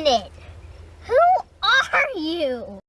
minute. Who are you?